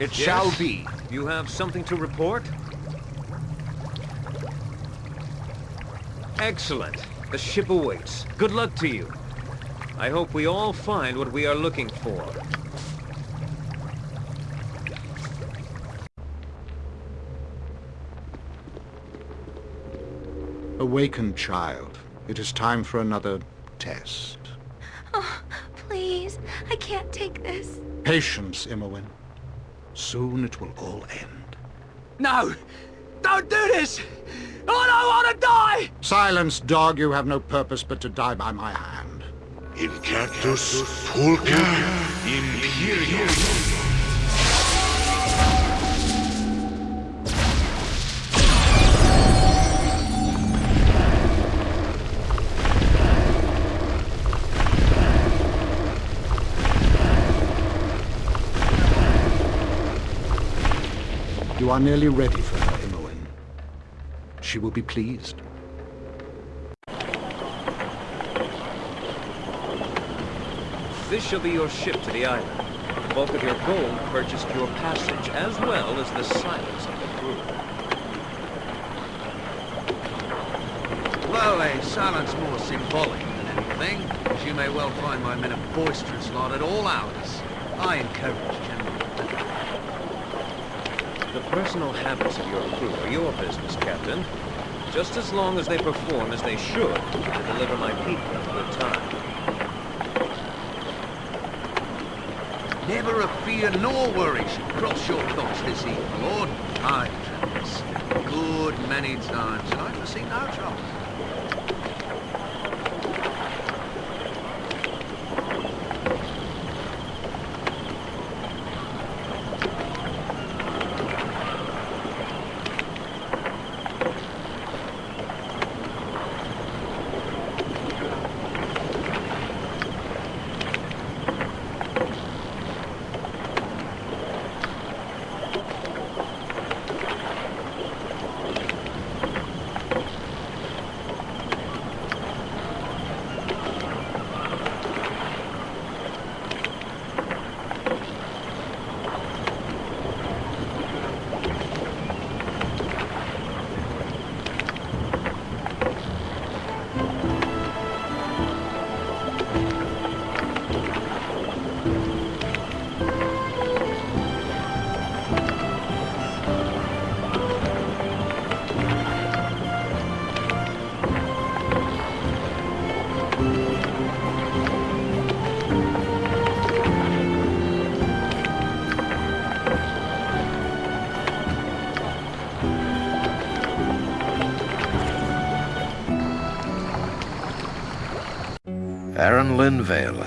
It Yes? shall be. You have something to report? Excellent. The ship awaits. Good luck to you. I hope we all find what we are looking for. Awaken, child. It is time for another test. Oh, please. I can't take this. Patience, Imoen. Soon it will all end. No! Don't do this! I don't want to die! Silence, dog. You have no purpose but to die by my hand. Incactus pulca imperium. You are nearly ready for her, Imoen. She will be pleased. This shall be your ship to the island. The bulk of your gold purchased your passage, as well as the silence of the crew. Well, a silence more symbolic than anything, as you may well find my men a boisterous lot at all hours. I encourage general The personal habits of your crew are your business, Captain. Just as long as they perform as they should to deliver my people a good time. Never a fear nor worry should cross your thoughts this evening, Lord. I've good many times, and I foresee no trouble.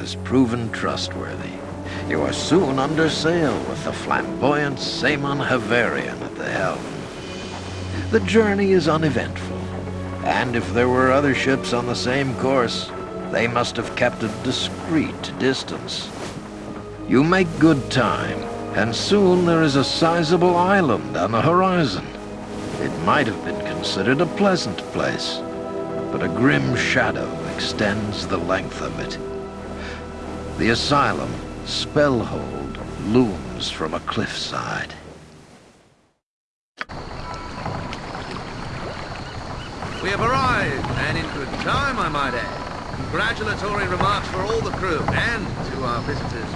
Has proven trustworthy. You are soon under sail with the flamboyant Saemon Havarian at the helm. The journey is uneventful, and if there were other ships on the same course, they must have kept a discreet distance. You make good time, and soon there is a sizable island on the horizon. It might have been considered a pleasant place, but a grim shadow extends the length of it. The asylum, Spellhold, looms from a cliffside. We have arrived, and in good time, I might add. Congratulatory remarks for all the crew, and to our visitors.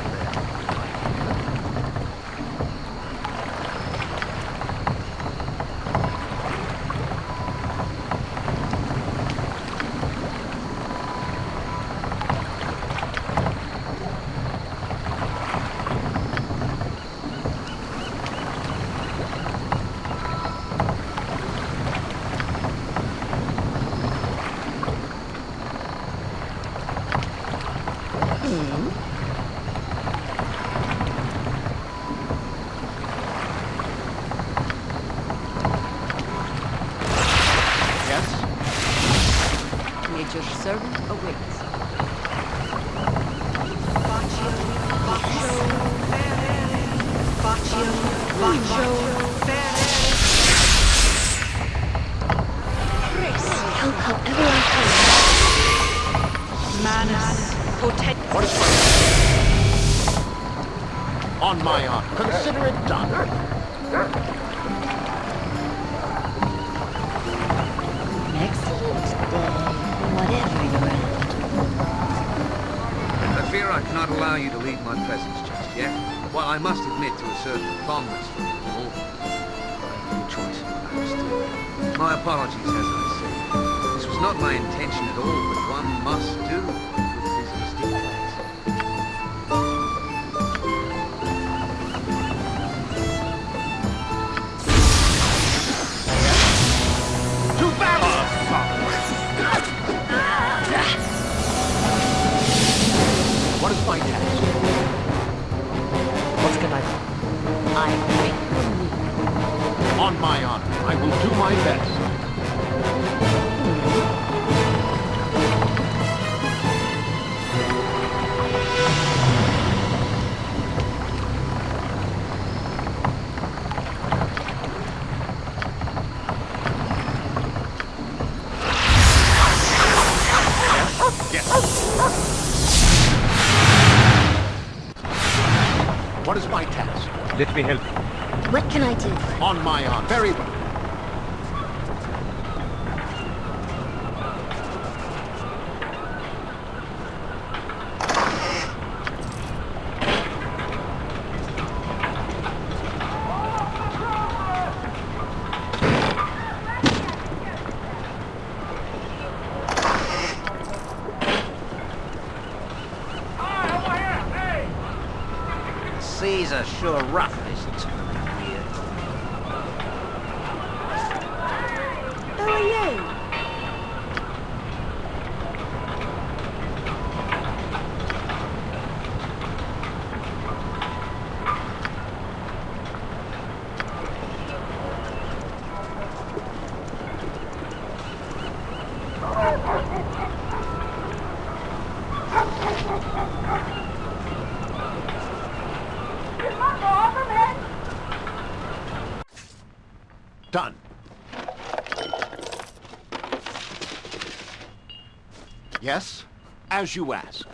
Yes? Nature's servant awaits. Help however I can. Manus my... On my honor. Consider it done. Excellent day, whatever fear I cannot allow you to leave my presence just yet. While I must admit to a certain fondness for you all, I have no choice. My apologies, as I say. This was not my intention at all, but one must do I will do my best. What is my task? Let me help you. What can I do? On my honor. Very well. Seas are sure rough this time of year. Who are you? Done. Yes, as you ask.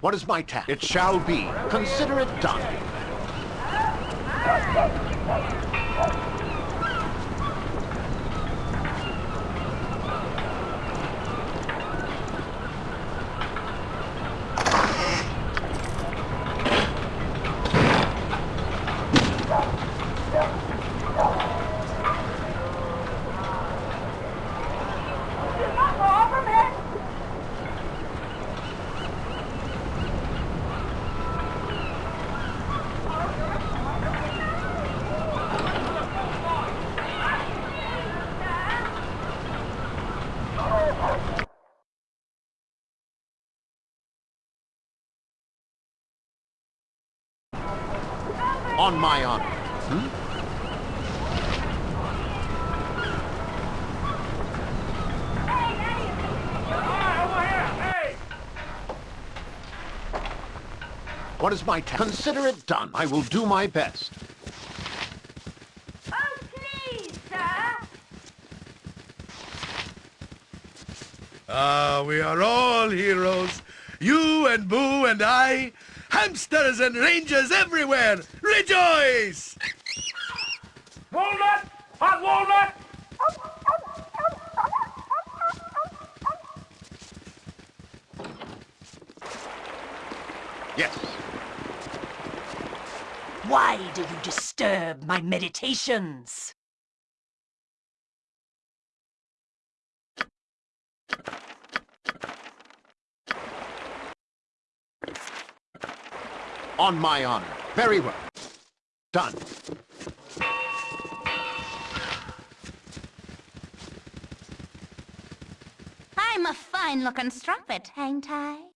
What is my task? It shall be. Consider it done. On my honor. What is my task? Consider it done. I will do my best. Oh, please, sir. Ah, we are all heroes. You and Boo and I. Hamsters and rangers everywhere. Rejoice! Walnut! Hot walnut! Yes. Why do you disturb my meditations? On my honor. Very well. Done. I'm a fine-looking strumpet, ain't I?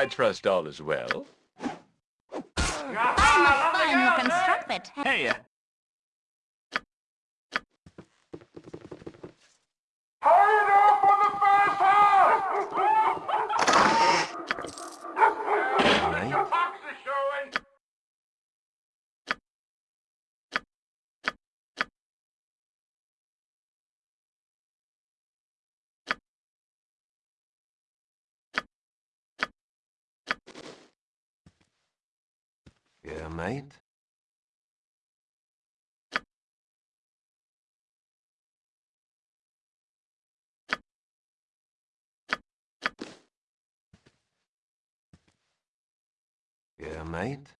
I trust all is well. I'm a fine-looking strumpet. Hey, Yeah, mate? Yeah, mate?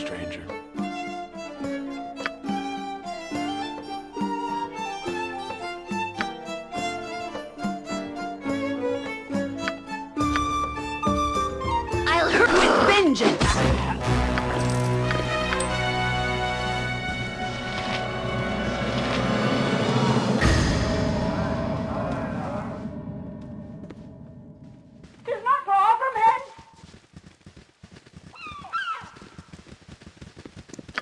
Stranger?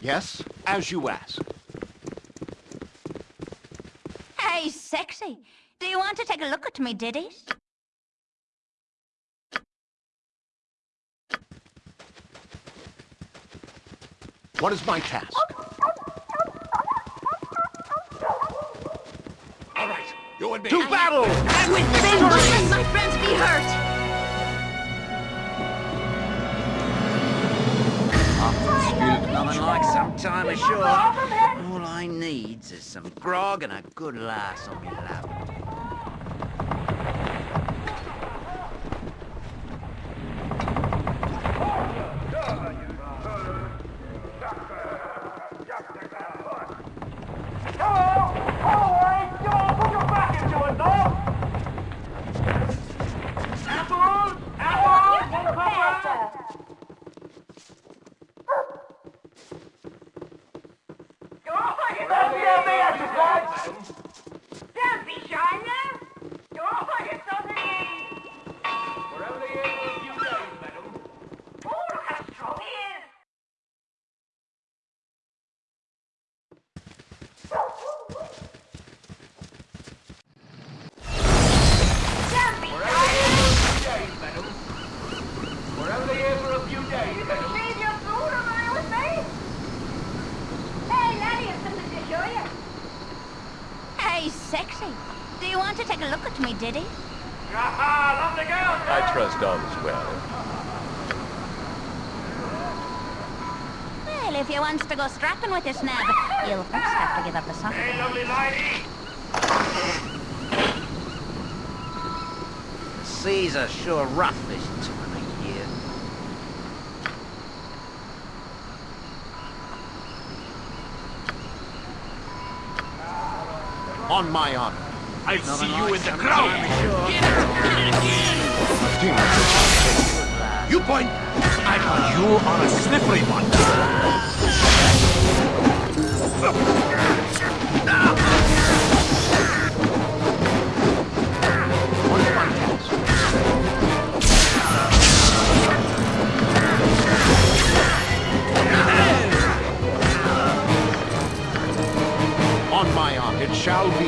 Yes, as you ask. Hey, sexy. Do you want to take a look at me ditties? What is my task? All right, you and me. To battle! With vengeance! Let my friends be hurt! Nothing like some time ashore. All I needs is some grog and a good lass on me lap. Don't be shy now. You're all on something Wherever they are for a few days, madam. Oh, look how strong he is. Don't be shy. days, madam. Wherever they are for a few days, madam. Leave your food around with me. Hey, laddie, have something to show you. Hey, sexy. Do you want to take a look at me ditties? Aha, lovely girl. I trust all is well. Well, if you wants to go strapping with this nab, you'll first have to give up the sock. Hey, lovely lady. The seas are sure rough this time of year. On my honor. I'll see you in the crowd. You point. I got you on a slippery one. Ah! On my honor, it shall be.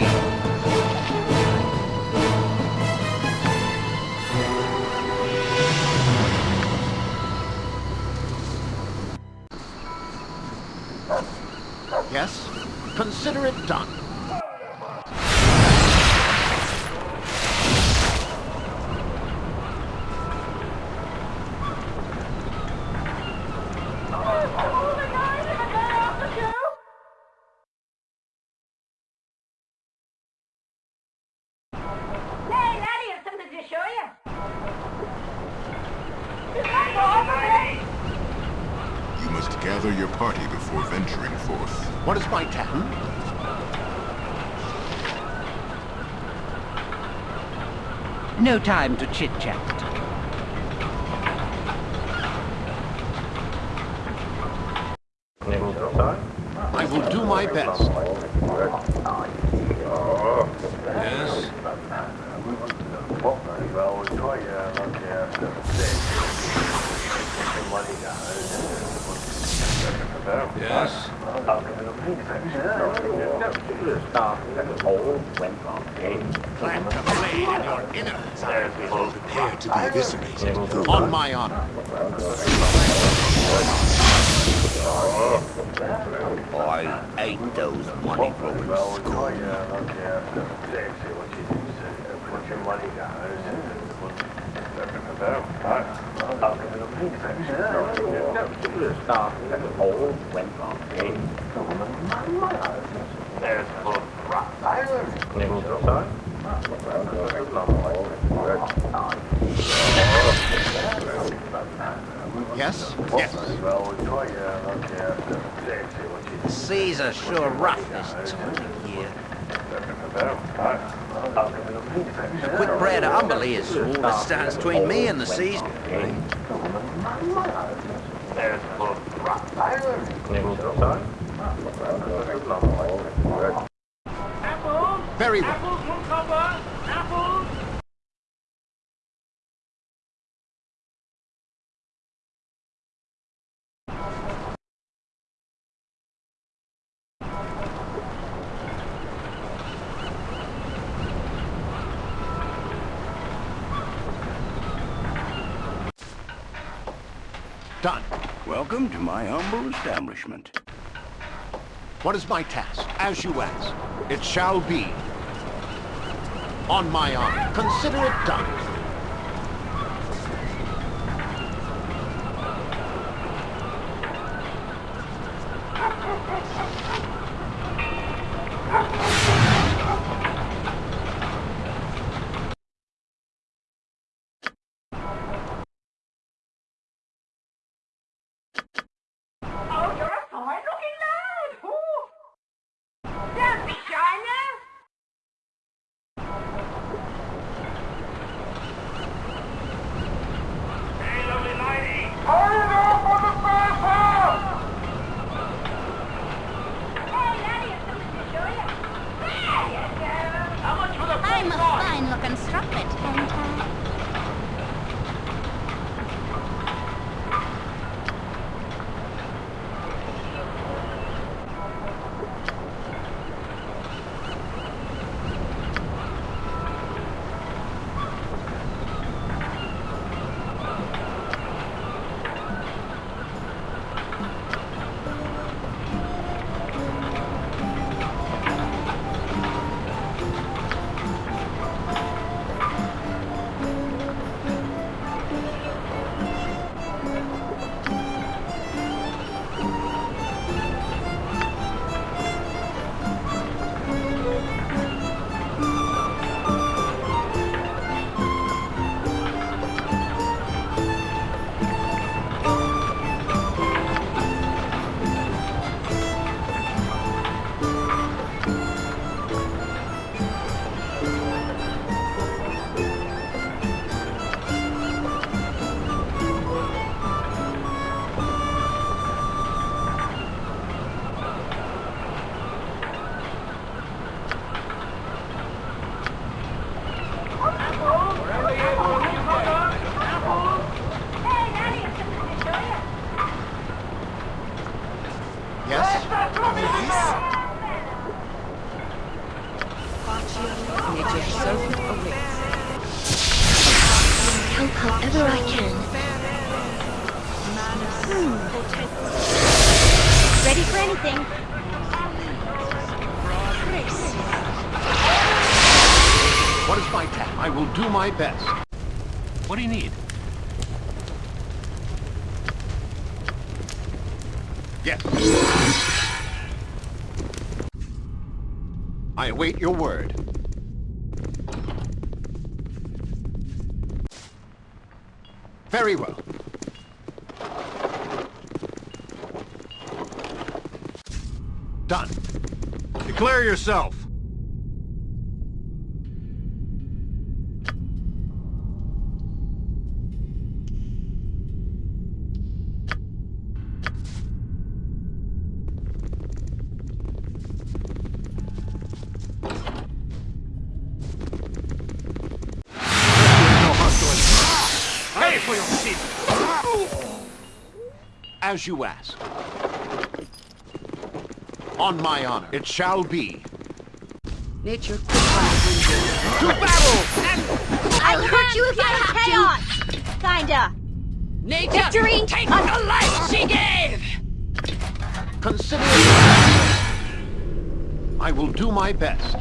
Yes? Consider it done. Time to chit-chat. I will do my best. Yes? Yes? Plant a blade in your innards. Prepare to be eviscerated. On my honor. I hate those money grubbing Yes? Yes. The seas are sure rough this time of year. The quick bread of Umberlee is all that stands between me and the seas. Very well. Done. Welcome to my humble establishment. What is my task? As you ask. It shall be. On my honor. Consider it done. My best. What do you need? Yes. I await your word. Very well. Done. Declare yourself. As you ask. On my honor, it shall be. Nature To battle! I'll hurt you if I have to. Kinda. Nature, Victory! take the life she gave! Consider it. I will do my best.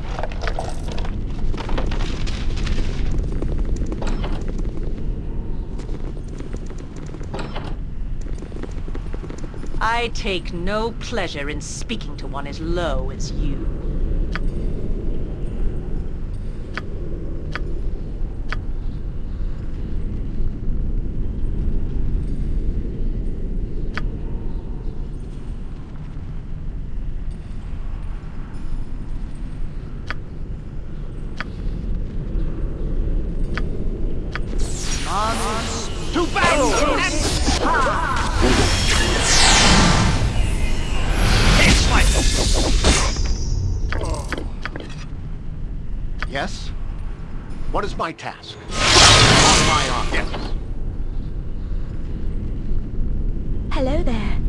I take no pleasure in speaking to one as low as you. Hello there.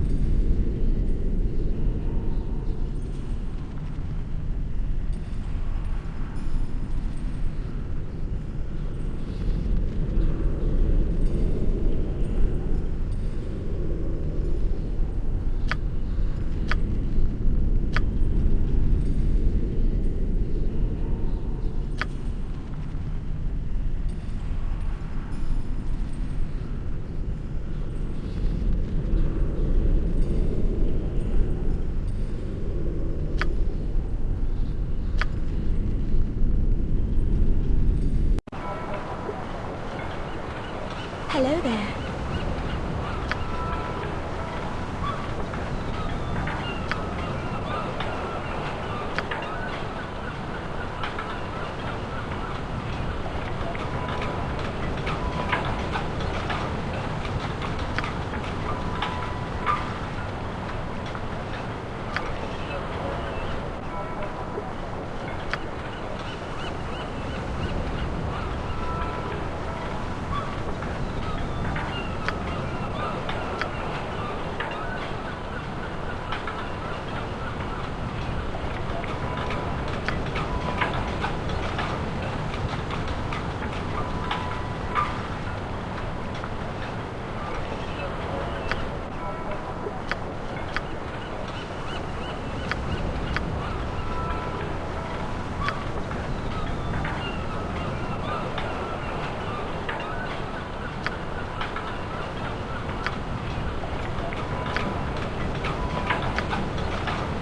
Hello there.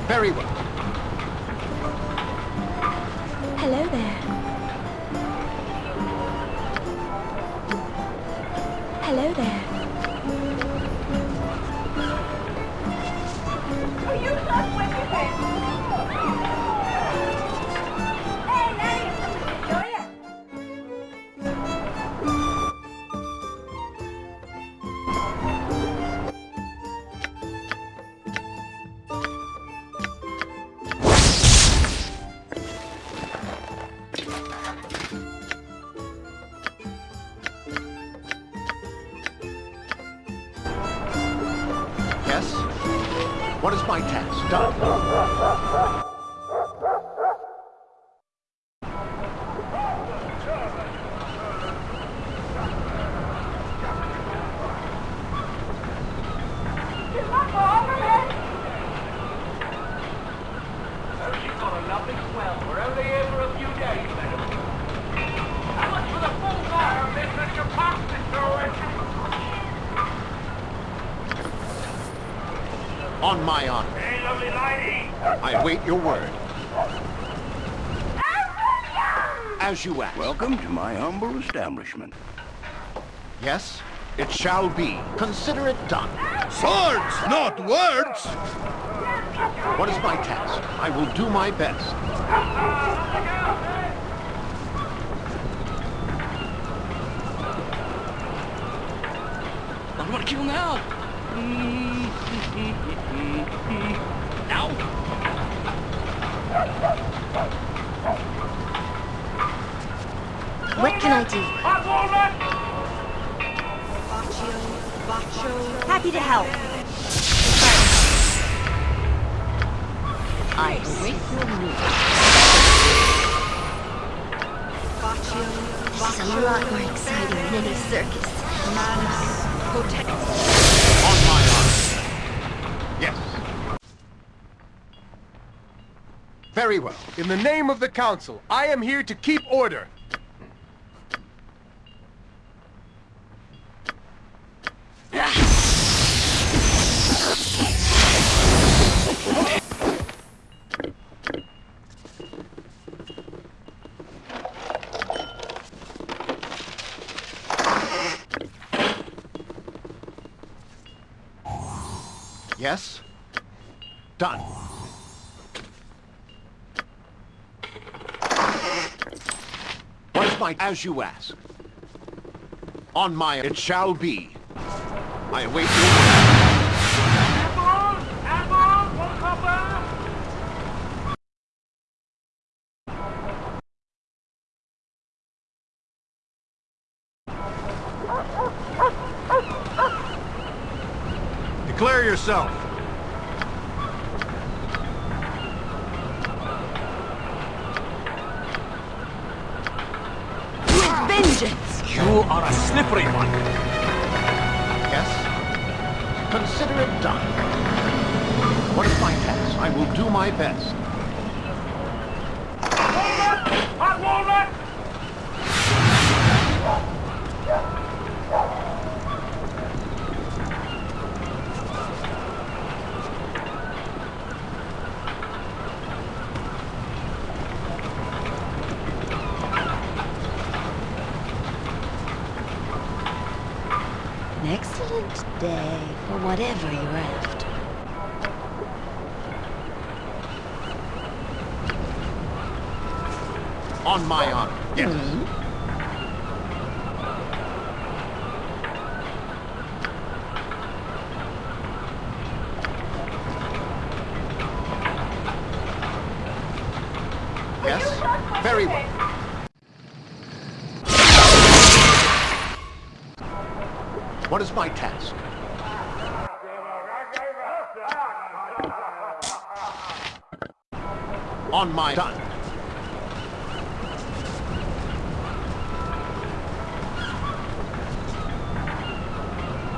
Very well. Hello there. On my honor. Hey, lovely lady! I await your word. As you ask. Welcome to my humble establishment. Yes, it shall be. Consider it done. Swords, not words! What is my task? I will do my best. I'm gonna kill now! Now! What can I do? Happy to help. I await your news. She's a lot more exciting than any circus. My honor. Yes. Very well. In the name of the Council, I am here to keep order. Yes? Done. What is my... As you ask. On my... It shall be. I await your. Declare yourself. Day for whatever you're after. On my honor. Yes. Hmm. Yes? Very well. What is my task?